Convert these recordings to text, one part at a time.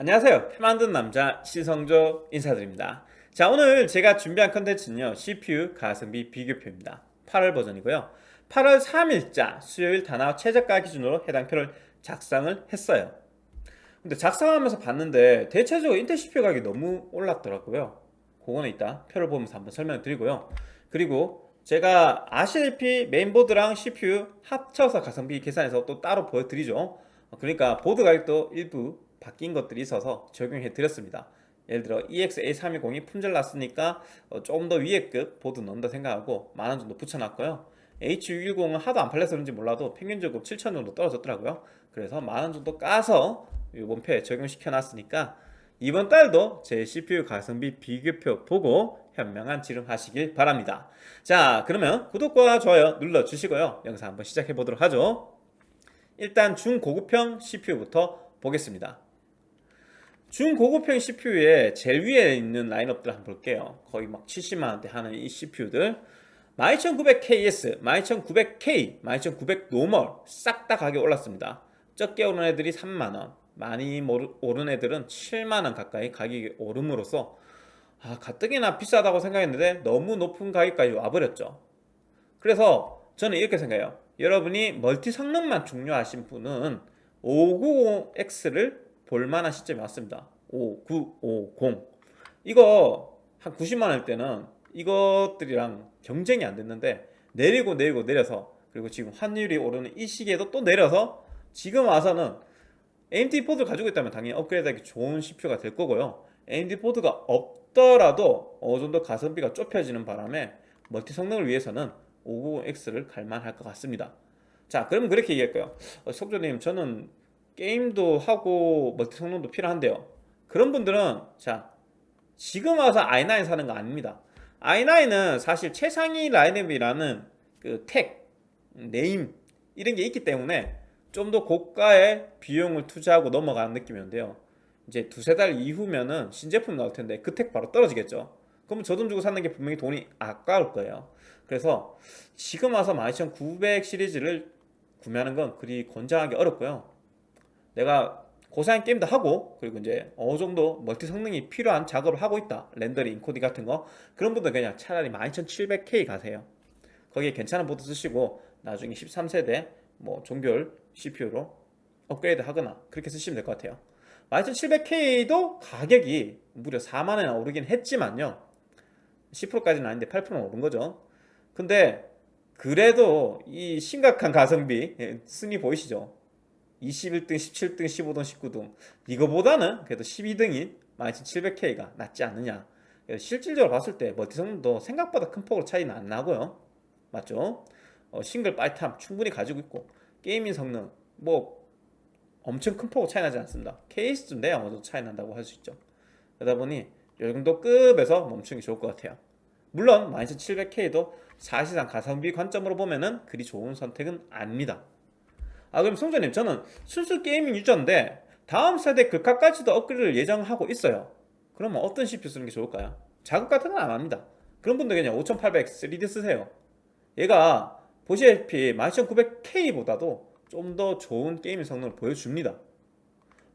안녕하세요. 표 만든 남자 신성조 인사드립니다. 자 오늘 제가 준비한 컨텐츠는요 CPU 가성비 비교표입니다. 8월 버전이고요. 8월 3일자 수요일 다나와 최저가 기준으로 해당 표를 작성을 했어요. 근데 작성하면서 봤는데 대체적으로 인텔 CPU 가격이 너무 올랐더라고요. 그거는 이따 표를 보면서 한번 설명을 드리고요. 그리고 제가 아시다시피 메인보드랑 CPU 합쳐서 가성비 계산해서 또 따로 보여드리죠. 그러니까 보드 가격도 일부 바뀐 것들이 있어서 적용해 드렸습니다. 예를 들어 EX-A320이 품절 났으니까 어, 조금 더 위에 급 보드 넣는다 생각하고 만원 정도 붙여놨고요. H610은 하도 안 팔려서 그런지 몰라도 평균적으로 7천 정도 떨어졌더라고요. 그래서 만원 정도 까서 이번 표에 적용시켜 놨으니까 이번 달도 제 CPU 가성비 비교표 보고 현명한 지름하시길 바랍니다. 자 그러면 구독과 좋아요 눌러주시고요. 영상 한번 시작해 보도록 하죠. 일단 중고급형 CPU부터 보겠습니다 중고급형 CPU에 제일 위에 있는 라인업들 한번 볼게요. 거의 막 70만원대 하는 이 CPU들. 12900KS, 12900K, 12900 normal 싹 다 가격 올랐습니다. 적게 오른 애들이 3만원 많이 오른 애들은 7만원 가까이 가격이 오름으로써 아 가뜩이나 비싸다고 생각했는데 너무 높은 가격까지 와버렸죠. 그래서 저는 이렇게 생각해요. 여러분이 멀티 성능만 중요하신 분은 590X를 볼만한 시점이 왔습니다. 5950 이거 한 90만원일 때는 이것들이랑 경쟁이 안 됐는데 내리고 내리고 내려서 그리고 지금 환율이 오르는 이 시기에도 또 내려서 지금 와서는 AMD 보드를 가지고 있다면 당연히 업그레이드하기 좋은 CPU가 될 거고요. AMD 보드가 없더라도 어느 정도 가성비가 좁혀지는 바람에 멀티 성능을 위해서는 5900X를 갈만할 것 같습니다. 자 그러면 그렇게 얘기할까요. 어, 석조님 저는 게임도 하고 멀티 성능도 필요한데요. 그런 분들은 자 지금 와서 i9 사는 거 아닙니다. i9은 사실 최상위 라인업이라는 그 tag, name 이런 게 있기 때문에 좀 더 고가의 비용을 투자하고 넘어가는 느낌이었는데요. 이제 두세 달 이후면은 신제품 나올 텐데 그 택 바로 떨어지겠죠. 그러면 저돈 주고 사는 게 분명히 돈이 아까울 거예요. 그래서 지금 와서 12900 시리즈를 구매하는 건 그리 권장하기 어렵고요 내가 고사양 게임도 하고 그리고 이제 어느 정도 멀티 성능이 필요한 작업을 하고 있다. 렌더링, 인코딩 같은 거. 그런 분들 그냥 차라리 12700K 가세요. 거기에 괜찮은 보드 쓰시고 나중에 13세대 뭐 종별 CPU로 업그레이드 하거나 그렇게 쓰시면 될 것 같아요. 12700K도 가격이 무려 4만원이나 오르긴 했지만요. 10%까지는 아닌데 8%는 오른 거죠. 근데 그래도 이 심각한 가성비 예, 순위 보이시죠 21등, 17등, 15등, 19등. 이거보다는 그래도 12등인 12700K가 낫지 않느냐. 실질적으로 봤을 때 멀티 성능도 생각보다 큰 폭으로 차이는 안 나고요. 맞죠? 어, 싱글 빨탐 충분히 가지고 있고 gaming 성능 뭐 엄청 큰 폭으로 차이 나지 않습니다. 어느 정도 차이 난다고 할 수 있죠. 그러다 보니 이 정도 급에서 멈추는 게 좋을 것 같아요. 물론 12700K도 사실상 가성비 관점으로 보면 은 그리 좋은 선택은 아닙니다 아 그럼 송자님 저는 순수 gaming user인데 다음 세대 글카까지도 업그레이드를 예정하고 있어요. 그러면 어떤 CPU 쓰는 게 좋을까요? 작업 같은 건 안 합니다. 그런 분들 그냥 5800 3D 쓰세요. 얘가 보시다시피 12900K보다도 좀 더 좋은 gaming 성능을 보여줍니다.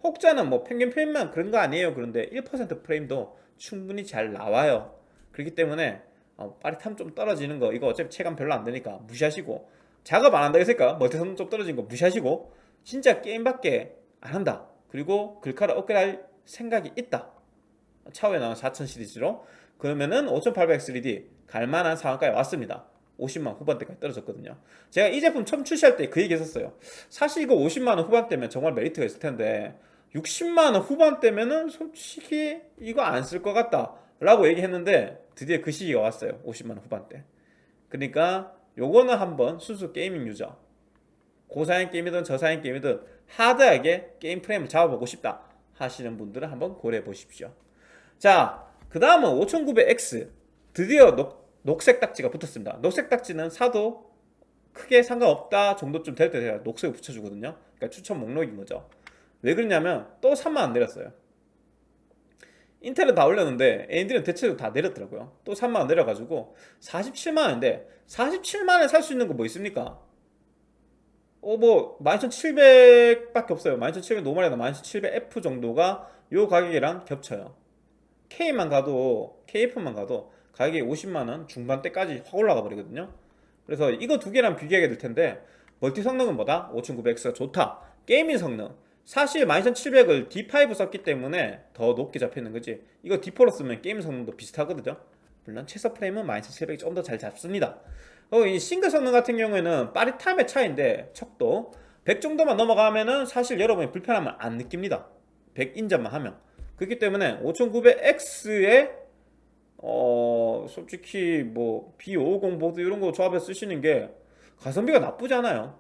혹자는 뭐 평균 프레임만 그런 거 아니에요. 그런데 1% 프레임도 충분히 잘 나와요. 그렇기 때문에 어, 빠릿함 좀 떨어지는 거 이거 어차피 체감 별로 안 되니까 무시하시고 작업 안 한다 했으니까 멀티성능 좀 떨어진 거 무시하시고 진짜 게임밖에 안 한다. 그리고 글카를 업그레이드 할 생각이 있다. 차후에 나온 4000 시리즈로. 그러면은 5800 3D 갈만한 상황까지 왔습니다. 50만 후반대까지 떨어졌거든요. 제가 이 제품 처음 출시할 때 그 얘기 했었어요. 사실 이거 50만원 후반대면 정말 메리트가 있을 텐데 60만원 후반대면은 솔직히 이거 안 쓸 것 같다 라고 얘기했는데 드디어 그 시기가 왔어요. 50만원 후반대. 그러니까 요거는 한번 순수 gaming user. 고사양 게임이든 저사양 게임이든 hard하게 게임 프레임을 잡아보고 싶다 하시는 분들은 한번 고려해 보십시오. 자 그 다음은 5900X 드디어 녹, 녹색 딱지가 붙었습니다. 녹색 딱지는 사도 크게 상관없다 정도쯤 될 때 제가 녹색을 붙여주거든요. 그러니까 추천 목록인 거죠. 왜 그러냐면 또 3만원 내렸어요. 인텔은 다 올렸는데 AMD는 대체로 다 내렸더라고요. 또 3만원 내려가지고 47만원인데 47만원에 살 수 있는 거 뭐 있습니까? 어 뭐 12700밖에 없어요. 12700 normal이나 12700F 정도가 요 가격이랑 겹쳐요. K만 가도 KF만 가도 가격이 50만원 중반대까지 확 올라가 버리거든요. 그래서 이거 두 개랑 비교하게 될 텐데 멀티 성능은 뭐다? 5900X가 좋다. gaming 성능. 사실 12700을 D5 썼기 때문에 더 높게 잡히는 거지. 이거 D4로 쓰면 게임 성능도 비슷하거든요 물론 최소 프레임은 12700이 좀 더 잘 잡습니다. 어, 이 싱글 성능 같은 경우에는 빠릿함의 차이인데 척도 100 정도만 넘어가면은 사실 여러분이 불편함을 안 느낍니다. 100 인접만 하면. 그렇기 때문에 5900X에 어 솔직히 뭐 B550 보드 이런 거 조합해 쓰시는 게 가성비가 나쁘지 않아요.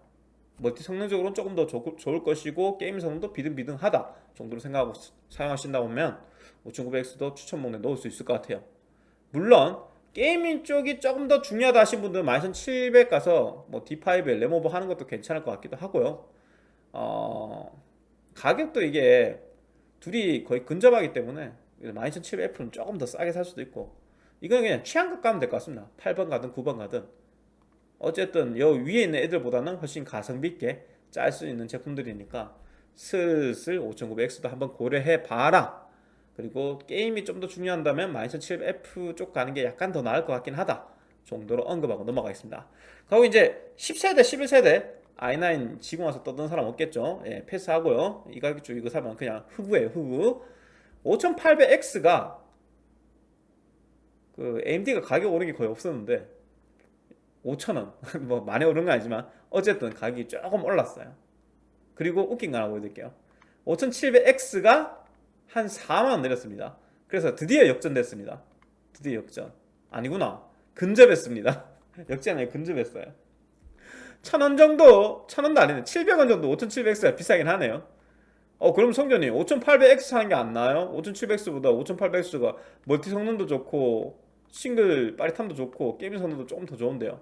멀티 성능적으로는 조금 더 좋, 좋을 것이고 게임 성능도 비등비등하다 정도로 생각하고 사용하신다 보면 5900X도 추천 목록에 넣을 수 있을 것 같아요 물론 게이밍 쪽이 조금 더 중요하다 하신 분들은 12700 가서 뭐 D5에 램오버 하는 것도 괜찮을 것 같기도 하고요. 어, 가격도 이게 둘이 거의 근접하기 때문에 12700F는 조금 더 싸게 살 수도 있고 이건 그냥 취향껏 가면 될 것 같습니다. 8번 가든 9번 가든. 어쨌든 여 위에 있는 애들보다는 훨씬 가성비 있게 짤 수 있는 제품들이니까 슬슬 5900X도 한번 고려해 봐라 그리고 게임이 좀 더 중요한다면 12700F 쪽 가는 게 약간 더 나을 것 같긴 하다 정도로 언급하고 넘어가겠습니다. 그리고 이제 10세대 11세대 i9 지금 와서 떠드는 사람 없겠죠? 예, 패스하고요. 이 가격 쪽 이거 사면 그냥 흑우예요 흑우 5800X가 그 AMD가 가격 오른 게 거의 없었는데 5천원. 뭐 많이 오른 건 아니지만 어쨌든 가격이 조금 올랐어요. 그리고 웃긴 거 하나 보여드릴게요. 5700X가 한 4만원 내렸습니다. 그래서 드디어 역전됐습니다. 드디어 역전. 아니구나. 근접했습니다. 역전 아니고 근접했어요. 천원 정도 천원도 아니네. 700원 정도 5700X가 비싸긴 하네요. 어 그럼 성전이 5800X 사는 게 안 나아요? 5700X보다 5800X가 멀티 성능도 좋고 싱글 빠릿함도 좋고 게임 성능도 조금 더 좋은데요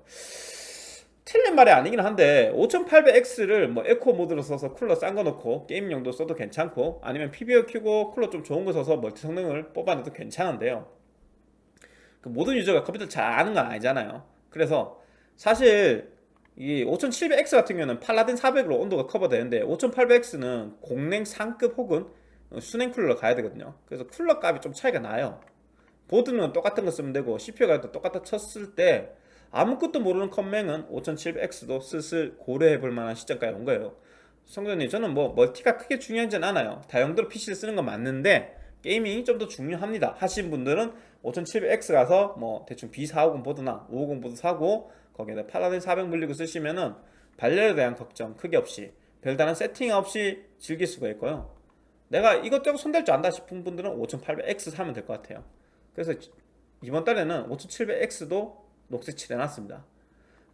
틀린 말이 아니긴 한데 5800X를 뭐 에코 모드로 써서 쿨러 싼 거 넣고 게임용도 써도 괜찮고 아니면 PBO 켜고 쿨러 좀 좋은 거 써서 멀티 성능을 뽑아내도 괜찮은데요. 그 모든 유저가 컴퓨터 잘 아는 건 아니잖아요. 그래서 사실 이 5700X 같은 경우는 팔라딘 400으로 온도가 커버되는데 5800X는 공냉 상급 혹은 수랭 쿨러 가야 되거든요. 그래서 쿨러 값이 좀 차이가 나요. 보드는 똑같은 거 쓰면 되고 CPU가 똑같아 쳤을 때 아무것도 모르는 컴맹은 5700X도 슬슬 고려해 볼 만한 시점까지 온 거예요. 성조님 저는 뭐 멀티가 크게 중요하진 않아요. 다용도로 PC를 쓰는 건 맞는데 게이밍이 좀 더 중요합니다. 하신 분들은 5700X 가서 뭐 대충 B450 보드나 550 보드 사고 거기에다 팔라딘 400 물리고 쓰시면은 발열에 대한 걱정 크게 없이 별다른 세팅 없이 즐길 수가 있고요. 내가 이것저것 손댈 줄 안다 싶은 분들은 5800X 사면 될 것 같아요. 그래서 이번 달에는 5700X도 녹색 칠해놨습니다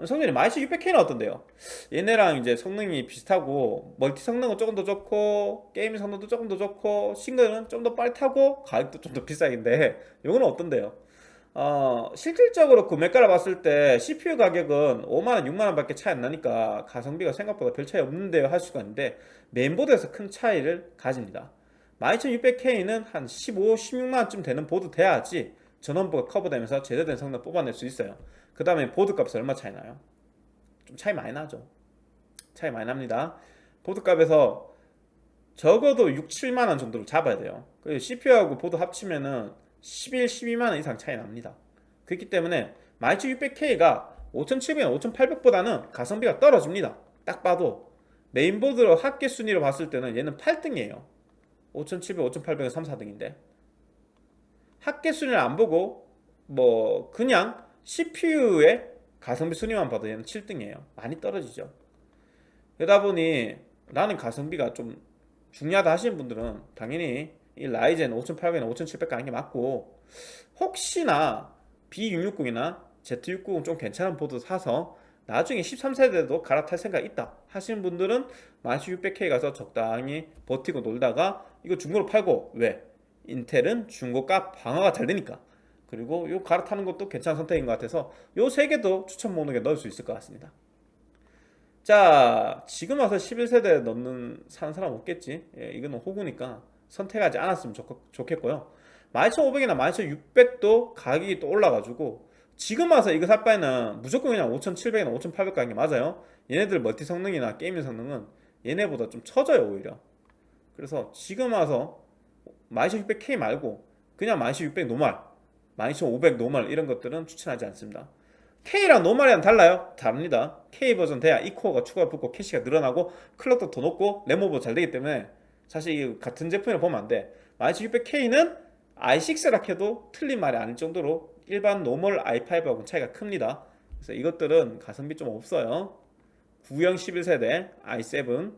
성능이 12600K는 어떤데요? 얘네랑 이제 성능이 비슷하고 멀티 성능은 조금 더 좋고 게임 성능도 조금 더 좋고 싱글은 좀더 빠릿하고 가격도 좀 더 비싸긴데 이거는 어떤데요? 어, 실질적으로 구매가를 봤을 때 CPU 가격은 5만원, 6만원 밖에 차이 안 나니까 가성비가 생각보다 별 차이 없는데 할 수가 있는데 메인보드에서 큰 차이를 가집니다 12600K는 한 15, 16만원쯤 되는 보드 돼야지 전원부가 커버되면서 제대로 된 성능 뽑아낼 수 있어요. 그 다음에 보드 값이 얼마 차이 나요? 좀 차이 많이 나죠. 차이 많이 납니다. 보드 값에서 적어도 6, 7만원 정도를 잡아야 돼요. CPU하고 보드 합치면은 11, 12만원 이상 차이 납니다. 그렇기 때문에 12600K가 5700, 5800보다는 가성비가 떨어집니다. 딱 봐도 메인보드로 합계 순위로 봤을 때는 얘는 8등이에요. 5700, 5800은 3, 4등인데 합계 순위를 안 보고 뭐 그냥 CPU의 가성비 순위만 봐도 얘는 7등이에요 많이 떨어지죠 그러다 보니 나는 가성비가 좀 중요하다 하시는 분들은 당연히 이 라이젠 5800이나 5700 가는 게 맞고 혹시나 B660이나 Z690 좀 괜찮은 보드 사서 나중에 13세대도 갈아탈 생각 있다 하시는 분들은 11600K 가서 적당히 버티고 놀다가 이거 중고로 팔고 왜? 인텔은 중고가 방어가 잘 되니까. 그리고 요 갈아타는 것도 괜찮은 선택인 것 같아서 요 세 개도 추천 목록에 넣을 수 있을 것 같습니다. 자 지금 와서 11세대 넣는 사는 사람 없겠지? 예, 이거는 호구니까 선택하지 않았으면 좋, 좋겠고요. 12500이나 12600도 가격이 또 올라가지고 지금 와서 이거 살 바에는 무조건 그냥 5700이나 5800 가는 게 맞아요. 얘네들 멀티 성능이나 게이밍 성능은 얘네보다 좀 처져요 오히려. 그래서 지금 와서 12600K 말고 그냥 12600 노멀 12500 노멀 이런 것들은 추천하지 않습니다. K랑 노멀이랑 달라요? 다릅니다. K 버전 돼야 E코어가 추가 붙고 캐시가 늘어나고 클럭도 더 높고 램오버 잘 되기 때문에 사실 이 같은 제품이라 보면 안돼. 12600K는 i6라 해도 틀린 말이 아닐 정도로 일반 노멀 i5하고는 차이가 큽니다. 그래서 이것들은 가성비 좀 없어요. 구형 11세대 i7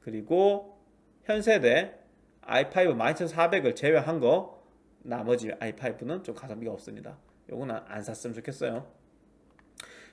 그리고 현 세대 i5 12400을 제외한 거 나머지 i5는 좀 가성비가 없습니다. 요거는 안 샀으면 좋겠어요.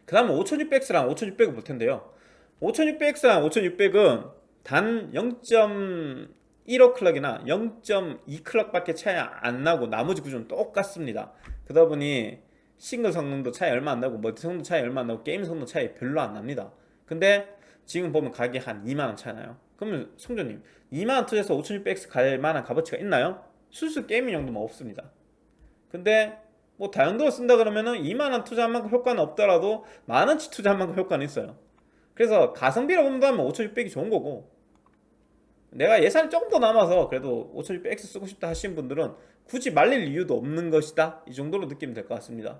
그 다음에 5600X랑 5600을 볼 텐데요. 5600X랑 5600은 단 0.15 클럭이나 0.2 클럭 밖에 차이 안 나고 나머지 구조는 똑같습니다. 그러다 보니 싱글 성능도 차이 얼마 안 나고 멀티 성능도 차이 얼마 안 나고 게임 성능 차이 별로 안 납니다. 근데 지금 보면 가격이 한 2만원 차이 나요 그러면 성조님 2만원 투자해서 5600X 갈 만한 값어치가 있나요? 순수 게이밍 용도만 없습니다. 근데 뭐 다용도로 쓴다 그러면은 2만원 투자한 만큼 효과는 없더라도 만원치 투자한 만큼 효과는 있어요. 그래서 가성비로 본다면 5600이 좋은 거고 내가 예산이 조금 더 남아서 그래도 5600X 쓰고 싶다 하시는 분들은 굳이 말릴 이유도 없는 것이다. 이 정도로 느끼면 될 것 같습니다.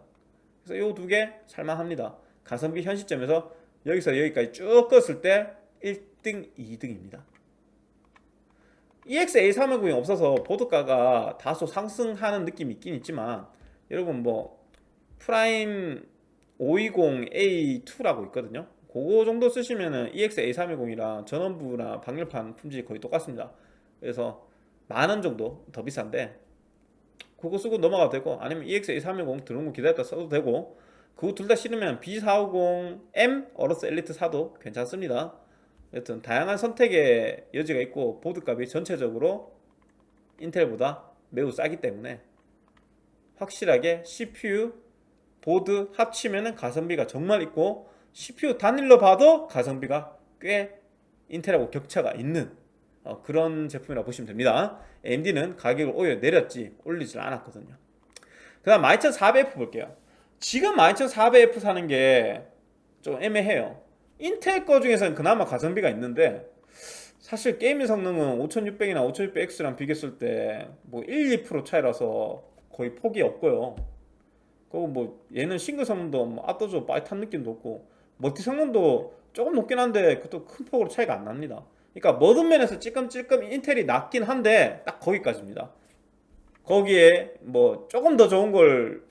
그래서 이 두 개 살만합니다. 가성비 현 시점에서 여기서 여기까지 쭉 껐을 때 1 등 2등입니다. EX-A310이 없어서 보드가가 다소 상승하는 느낌이 있긴 있지만 여러분 뭐 프라임 520A2라고 있거든요. 그거 정도 쓰시면은 EX-A310이랑 전원부나 방열판 품질이 거의 똑같습니다. 그래서 만 원 정도 더 비싼데 그거 쓰고 넘어가도 되고 아니면 EX-A310 들어온 거 기다렸다 써도 되고 그거 둘 다 싫으면 B450M 어로스 엘리트 사도 괜찮습니다 여튼 다양한 선택의 여지가 있고 보드값이 전체적으로 인텔보다 매우 싸기 때문에 확실하게 CPU, 보드 합치면 가성비가 정말 있고 CPU 단일로 봐도 가성비가 꽤 인텔하고 격차가 있는 어, 그런 제품이라고 보시면 됩니다. AMD는 가격을 오히려 내렸지 올리질 않았거든요. 그 다음 12400F 볼게요. 지금 12400F 사는 게 좀 애매해요 인텔 거 중에서는 그나마 가성비가 있는데 사실 게이밍 성능은 5600이나 5600X랑 비교했을 때 뭐 1, 2% 차이라서 거의 폭이 없고요 그리고 뭐 얘는 싱글 성능도 뭐 압도적으로 빠릿한 느낌도 없고 멀티 성능도 조금 높긴 한데 그것도 큰 폭으로 차이가 안 납니다 그러니까 모든 면에서 찔끔찔끔 인텔이 낫긴 한데 딱 거기까지입니다 거기에 뭐 조금 더 좋은 걸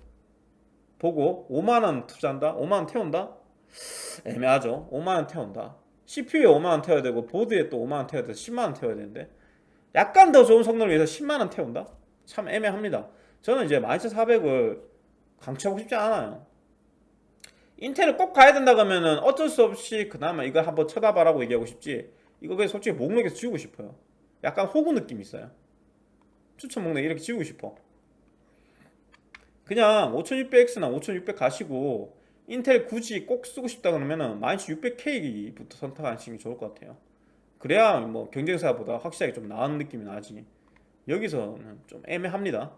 보고 5만원 투자한다? 5만원 태운다? 애매하죠. 5만원 태운다. CPU에 5만원 태워야 되고 보드에 또 5만원 태워야 돼서 10만원 태워야 되는데 약간 더 좋은 성능을 위해서 10만원 태운다? 참 애매합니다. 저는 이제 12400을 강추하고 싶지 않아요. 인텔을 꼭 가야 된다 그러면은 어쩔 수 없이 그나마 이걸 한번 쳐다봐라고 얘기하고 싶지 이거 그냥 솔직히 목록에서 지우고 싶어요. 약간 호구 느낌 있어요. 추천 목록 이렇게 지우고 싶어. 그냥 5600X나 5600 가시고 인텔 굳이 꼭 쓰고 싶다 그러면은 12600K부터 선택하시는 게 좋을 것 같아요. 그래야 뭐 경쟁사보다 확실하게 좀 나은 느낌이 나지. 여기서는 좀 애매합니다.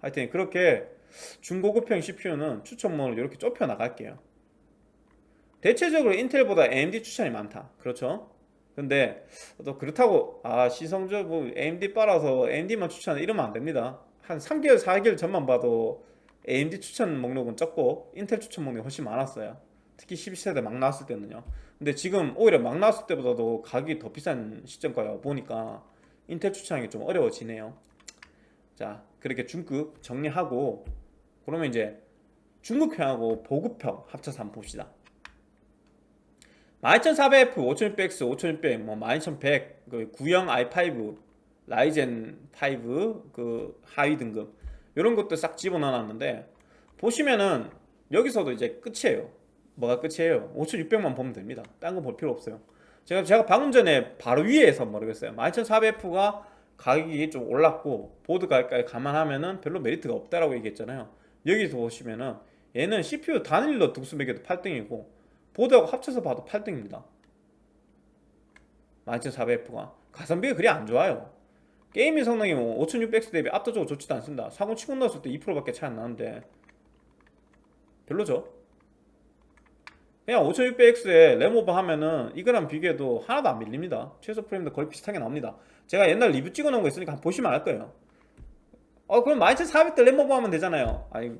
하여튼 그렇게 중고급형 CPU는 추천목을 이렇게 좁혀 나갈게요. 대체적으로 인텔보다 AMD 추천이 많다. 그렇죠? 근데 또 그렇다고 아 시성적 뭐 AMD 빨아서 AMD만 추천 이러면 안 됩니다. 한 3개월 4개월 전만 봐도 AMD 추천 목록은 적고 인텔 추천 목록이 훨씬 많았어요. 특히 12세대 막 나왔을 때는요. 근데 지금 오히려 막 나왔을 때보다도 가격이 더 비싼 시점까지 보니까 인텔 추천하기 좀 어려워지네요. 자 그렇게 중급 정리하고 그러면 이제 중급형하고 보급형 합쳐서 한번 봅시다. 12400F, 5600X, 5600, 뭐 12100, 그 구형 i5, 라이젠 5, 그 하위 등급 이런 것도 싹 집어넣어놨는데 보시면은 여기서도 이제 끝이에요. 뭐가 끝이에요? 5600만 보면 됩니다. 딴 거 볼 필요 없어요. 제가 제가 방금 전에 바로 위에서 모르겠어요. 12400F가 가격이 좀 올랐고 보드 가격까지 감안하면은 별로 메리트가 없다라고 얘기했잖아요. 여기서 보시면은 얘는 CPU 단일로 등수 매겨도 8등이고 보드하고 합쳐서 봐도 8등입니다 12400F가 가성비가 그리 안 좋아요 게이밍 성능이 뭐 5600X 대비 압도적으로 좋지도 않습니다. 4070 넣었을 때 2%밖에 차이 안 나는데 별로죠. 그냥 5600X에 램 오버 하면은 이거랑 비교해도 하나도 안 밀립니다. 최소 프레임도 거의 비슷하게 나옵니다. 제가 옛날 리뷰 찍어 놓은 거 있으니까 보시면 알 거예요. 어 그럼 12400대 램 오버 하면 되잖아요. 아니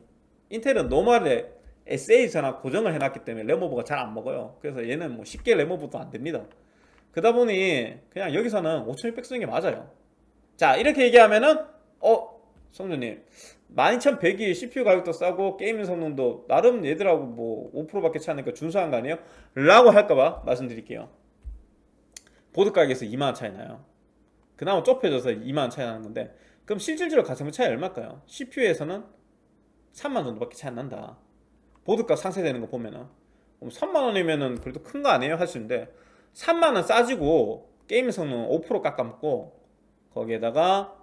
인텔은 노멀에 SA 전압 고정을 해놨기 때문에 램 오버가 잘 안 먹어요. 그래서 얘는 뭐 쉽게 램 오버도 안 됩니다. 그러다 보니 그냥 여기서는 5600 쓰는 게 맞아요 자 이렇게 얘기하면은 어 성준님 12100이 CPU 가격도 싸고 게이밍 성능도 나름 얘들하고 뭐 5%밖에 차니까 이니까 준수한 거 아니에요? 라고 할까봐 말씀드릴게요 보드 가격에서 2만원 차이 나요 그나마 좁혀져서 2만원 차이 나는 건데 그럼 실질적으로 가성비 차이 얼마일까요? CPU에서는 3만 정도밖에 차이 안 난다 보드값 상세되는 거 보면은 3만원이면은 그래도 큰 거 아니에요? 할 수 있는데 3만원 싸지고 게임 성능 5% 깎아먹고 거기에다가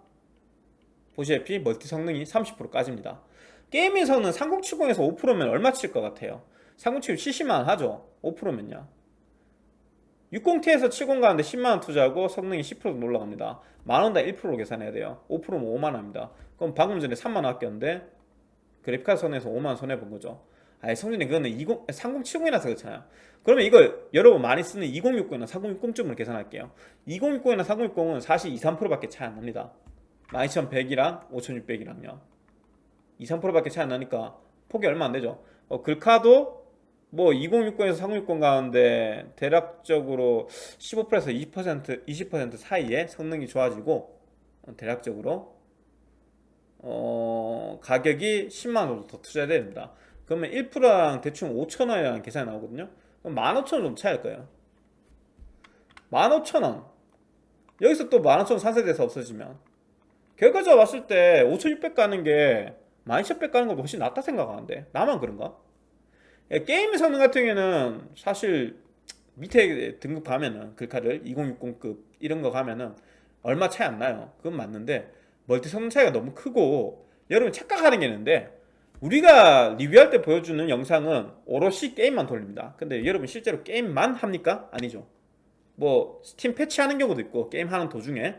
보시다시피 멀티 성능이 30% 까집니다. 게이밍 성능 3070에서 5%면 얼마 칠 것 같아요? 3070 70만원 하죠? 5%면요. 60Ti에서 70 가는데 10만원 투자하고 성능이 10% 올라갑니다. 만원당 1%로 계산해야 돼요. 5%면 5만원입니다. 그럼 방금 전에 3만원 아꼈는데 그래픽카드 손해서 5만원 손해본 거죠 아니 성준이 그거는 20, 3070이라서 그렇잖아요. 그러면 이걸 여러분 많이 쓰는 2060이나 4060쯤으로 계산할게요. 2060이나 4060은 사실 2, 3%밖에 차이 안 납니다. 12100이랑 5600이랑요. 2, 3%밖에 차이 안 나니까 폭이 얼마 안 되죠. 어, 글카도 뭐 2060에서 3060 가는데 대략적으로 15%에서 20% 20% 사이에 성능이 좋아지고 어, 대략적으로 어, 가격이 10만원 정도 더 투자해야 됩니다 그러면 1%랑 대충 5천원이라는 계산이 나오거든요. 그럼 15,000원 정도 차이일 거예요. 15,000원. 여기서 또 15,000원 상세돼서 없어지면. 결과적으로 봤을 때 5600 가는 게 12600 가는 것보다 훨씬 낫다 생각하는데. 나만 그런가? 예, 게임 성능 같은 경우에는 사실 밑에 등급 가면은 글카를 2060급 이런 거 가면은 얼마 차이 안 나요. 그건 맞는데 멀티 성능 차이가 너무 크고 여러분 착각하는 게 있는데 우리가 리뷰할 때 보여주는 영상은 오롯이 게임만 돌립니다. 근데 여러분 실제로 게임만 합니까? 아니죠. 뭐 스팀 패치하는 경우도 있고 게임하는 도중에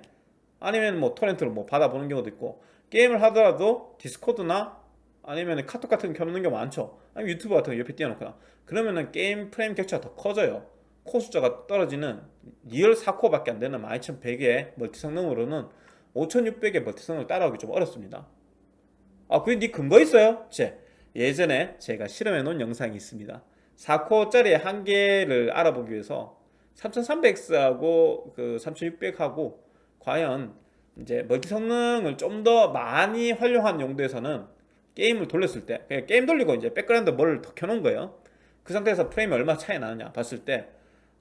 아니면 뭐 토렌트로 뭐 받아보는 경우도 있고 게임을 하더라도 디스코드나 아니면 카톡 같은 거 켜놓는 경우 많죠. 아니면 유튜브 같은 거 옆에 띄워놓거나. 그러면은 게임 프레임 격차가 더 커져요. 코어 숫자가 떨어지는 real 4코어 밖에 안 되는 12100의 멀티 성능으로는 5600의 멀티 성능을 따라오기 좀 어렵습니다 아 그게 네 근거 있어요? 제 예전에 제가 실험해 놓은 영상이 있습니다. 4코어짜리 한 개를 알아보기 위해서 3300X하고 그 3600하고 과연 이제 멀티 성능을 좀 더 많이 활용한 용도에서는 게임을 돌렸을 때 그냥 게임 돌리고 이제 백그라운드 뭐를 더 켜놓은 거예요. 그 상태에서 프레임이 얼마 차이 나느냐 봤을 때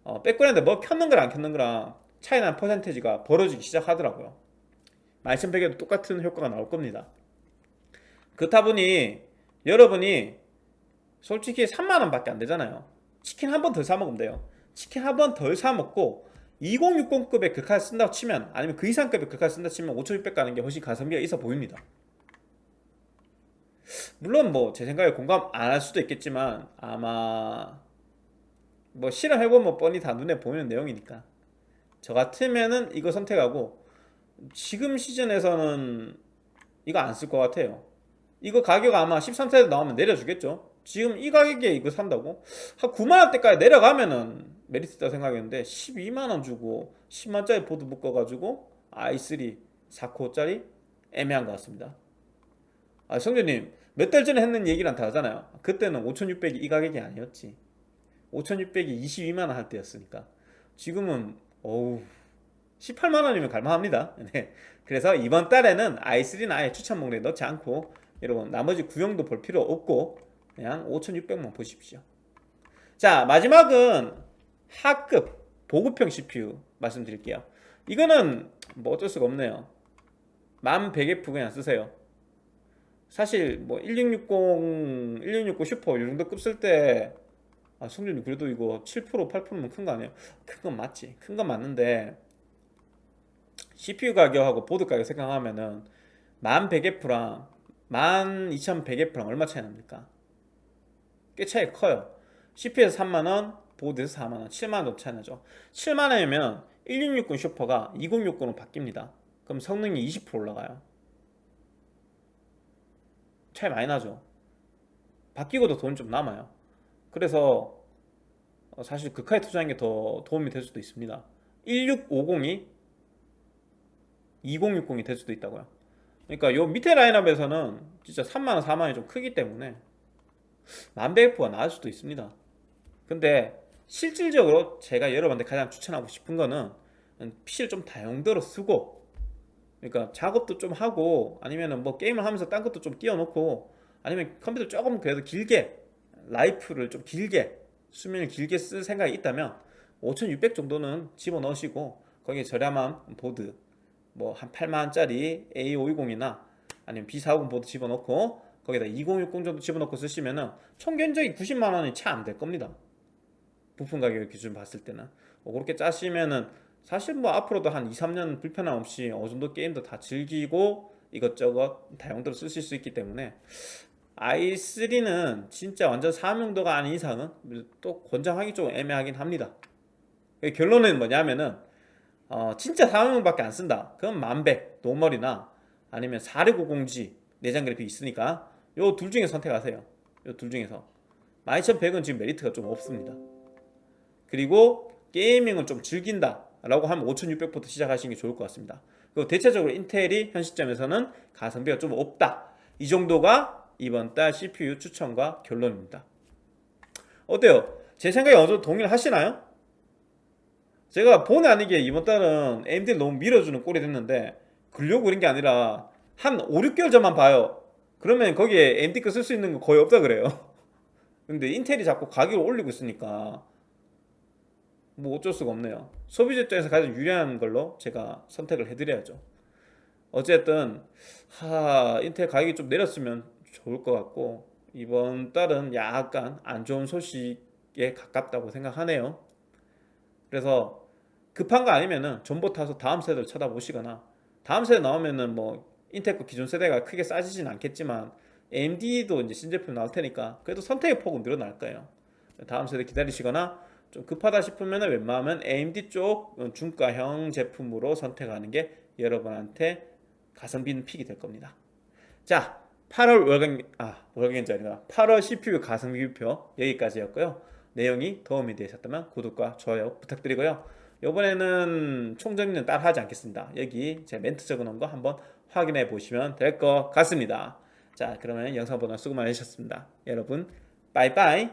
어, 백그라운드 뭐 켰는 거랑 안 켰는 거랑 차이 나는 percentage가 벌어지기 시작하더라고요. 12100에도 똑같은 효과가 나올 겁니다 그렇다 보니 여러분이 솔직히 3만원 밖에 안 되잖아요. 치킨 한 번 덜 사 먹으면 돼요. 치킨 한 번 덜 사 먹고 2060급의 글카드 쓴다고 치면 아니면 그 이상급의 글카드 쓴다고 치면 5600 가는 게 훨씬 가성비가 있어 보입니다. 물론 뭐 제 생각에 공감 안 할 수도 있겠지만 아마 뭐 실험해보면 뻔히 다 눈에 보이는 내용이니까. 저 같으면은 이거 선택하고 지금 시즌에서는 이거 안 쓸 것 같아요 이거 가격 아마 13세대 나오면 내려주겠죠. 지금 이 가격에 이거 산다고? 한 9만원대까지 내려가면은 메리트 있다 생각했는데 12만원 주고 10만짜리 보드 묶어가지고 i3 4코어짜리 애매한 것 같습니다. 아 성준님 몇 달 전에 했는 얘기랑 다르잖아요. 그때는 5600이 이 가격이 아니었지. 5600이 22만원 할 때였으니까. 지금은 어우 18만원이면 갈만합니다. 네. 그래서 이번 달에는 i3는 아예 추천 목록에 넣지 않고 여러분 나머지 구형도 볼 필요 없고 그냥 5600만 보십시오. 자 마지막은 하급 보급형 CPU 말씀드릴게요. 이거는 뭐 어쩔 수가 없네요. 10100F 그냥 쓰세요. 사실 뭐 1660, 1660 슈퍼 이 정도 급 쓸 때 아, 성준이 그래도 이거 7% 8%면 큰 거 아니에요? 큰 건 맞지. 큰 건 맞는데 CPU 가격하고 보드 가격 생각하면은 10100F랑 12100F랑 얼마 차이 납니까? 꽤 차이 커요. CPU에서 3만원 보드에서 4만원 7만원 정도 차이 나죠. 7만원이면 1660 슈퍼가 2060으로 바뀝니다. 그럼 성능이 20% 올라가요. 차이 많이 나죠. 바뀌고도 돈이 좀 남아요. 그래서 어, 사실 글카에 투자하는 게 더 도움이 될 수도 있습니다. 1650이 2060이 될 수도 있다고요 그러니까 요 밑에 라인업에서는 진짜 3만원 4만원이 좀 크기 때문에 만백F가 나을 수도 있습니다. 근데 실질적으로 제가 여러분한테 가장 추천하고 싶은 거는 PC를 좀 다용도로 쓰고 그러니까 작업도 좀 하고 아니면은 뭐 게임을 하면서 딴 것도 좀 띄워놓고 아니면 컴퓨터 조금 그래도 길게 life를 좀 길게 수명을 길게 쓸 생각이 있다면 5600 정도는 집어넣으시고 거기에 저렴한 보드 뭐 한 8만원짜리 A520이나 아니면 B450 보드 집어넣고 거기다 2060 정도 집어넣고 쓰시면은 총 견적이 90만원이 차안될 겁니다. 부품 가격 기준 봤을 때는. 뭐 그렇게 짜시면은 사실 뭐 앞으로도 한 2, 3년 불편함 없이 어느 정도 게임도 다 즐기고 이것저것 다용도로 쓰실 수 있기 때문에 i3는 진짜 완전 사명도가 아닌 이상은 또 권장하기 좀 애매하긴 합니다. 결론은 뭐냐면은 어, 진짜 사무용밖에 안 쓴다. 그럼 만백, normal이나 아니면 4650G 내장 그래픽 있으니까 요 둘 중에 선택하세요. 요 둘 중에서. 12100은 지금 메리트가 좀 없습니다. 그리고 gaming을 좀 즐긴다 라고 하면 5600부터 시작하시는 게 좋을 것 같습니다. 그리고 대체적으로 인텔이 현 시점에서는 가성비가 좀 없다. 이 정도가 이번 달 CPU 추천과 결론입니다. 어때요? 제 생각에 어느 정도 동의를 하시나요? 제가 본의 아니게 이번 달은 AMD를 너무 밀어주는 꼴이 됐는데 그려고 그런 게 아니라 한 5, 6개월 전만 봐요. 그러면 거기에 AMD 거 쓸 수 있는 거 거의 없다 그래요. 근데 인텔이 자꾸 가격을 올리고 있으니까 뭐 어쩔 수가 없네요. 소비자 입장에서 가장 유리한 걸로 제가 선택을 해드려야죠. 어쨌든 하 인텔 가격이 좀 내렸으면 좋을 것 같고 이번 달은 약간 안 좋은 소식에 가깝다고 생각하네요. 그래서 급한 거 아니면은 전보 타서 다음 세대를 쳐다보시거나 다음 세대 나오면은 뭐 인텔 거 기존 세대가 크게 싸지진 않겠지만 AMD도 이제 신제품 나올 테니까 그래도 선택의 폭은 늘어날 거예요. 다음 세대 기다리시거나 좀 급하다 싶으면 웬만하면 AMD 쪽 중가형 제품으로 선택하는 게 여러분한테 가성비 있는 픽이 될 겁니다. 자 8월 월간 아 월간이 아니라 8월 CPU 가성비 표 여기까지였고요. 내용이 도움이 되셨다면 구독과 좋아요 부탁드리고요 이번에는 총정리는 따라 하지 않겠습니다. 여기 제 멘트 적어놓은 거 한번 확인해 보시면 될 것 같습니다. 자 그러면 영상 보다 수고 많으셨습니다. 여러분 빠이빠이